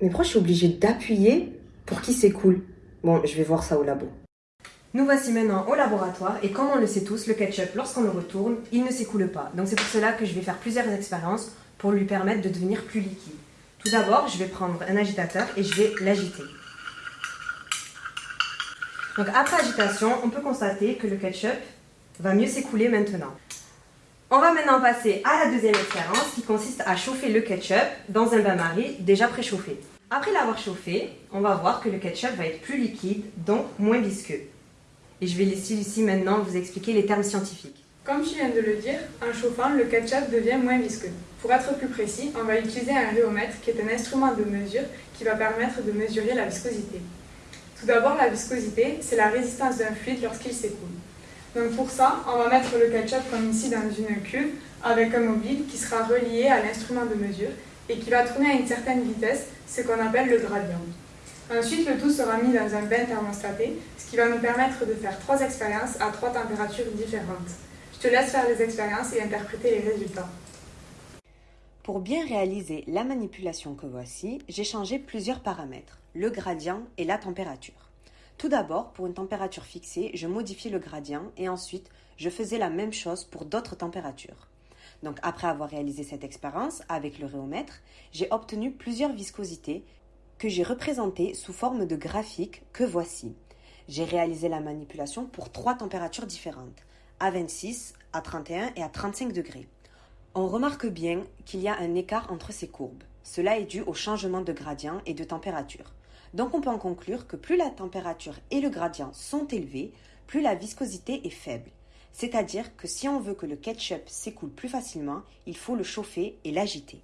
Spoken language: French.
Mais pourquoi je suis obligée d'appuyer pour qu'il s'écoule? Bon, je vais voir ça au labo. Nous voici maintenant au laboratoire et comme on le sait tous, le ketchup, lorsqu'on le retourne, il ne s'écoule pas. Donc c'est pour cela que je vais faire plusieurs expériences pour lui permettre de devenir plus liquide. Tout d'abord, je vais prendre un agitateur et je vais l'agiter. Donc après agitation, on peut constater que le ketchup va mieux s'écouler maintenant. On va maintenant passer à la deuxième expérience qui consiste à chauffer le ketchup dans un bain-marie déjà préchauffé. Après l'avoir chauffé, on va voir que le ketchup va être plus liquide, donc moins visqueux. Et je vais laisser ici maintenant vous expliquer les termes scientifiques. Comme je viens de le dire, en chauffant, le ketchup devient moins visqueux. Pour être plus précis, on va utiliser un rhéomètre qui est un instrument de mesure qui va permettre de mesurer la viscosité. Tout d'abord, la viscosité, c'est la résistance d'un fluide lorsqu'il s'écoule. Donc pour ça, on va mettre le ketchup comme ici dans une cuve avec un mobile qui sera relié à l'instrument de mesure et qui va tourner à une certaine vitesse, ce qu'on appelle le gradient. Ensuite, le tout sera mis dans un bain thermostaté, ce qui va nous permettre de faire trois expériences à trois températures différentes. Je te laisse faire les expériences et interpréter les résultats. Pour bien réaliser la manipulation que voici, j'ai changé plusieurs paramètres, le gradient et la température. Tout d'abord, pour une température fixée, je modifiais le gradient et ensuite, je faisais la même chose pour d'autres températures. Donc après avoir réalisé cette expérience avec le rhéomètre, j'ai obtenu plusieurs viscosités que j'ai représentées sous forme de graphique que voici. J'ai réalisé la manipulation pour trois températures différentes, à 26, à 31 et à 35 degrés. On remarque bien qu'il y a un écart entre ces courbes. Cela est dû au changement de gradient et de température. Donc on peut en conclure que plus la température et le gradient sont élevés, plus la viscosité est faible. C'est-à-dire que si on veut que le ketchup s'écoule plus facilement, il faut le chauffer et l'agiter.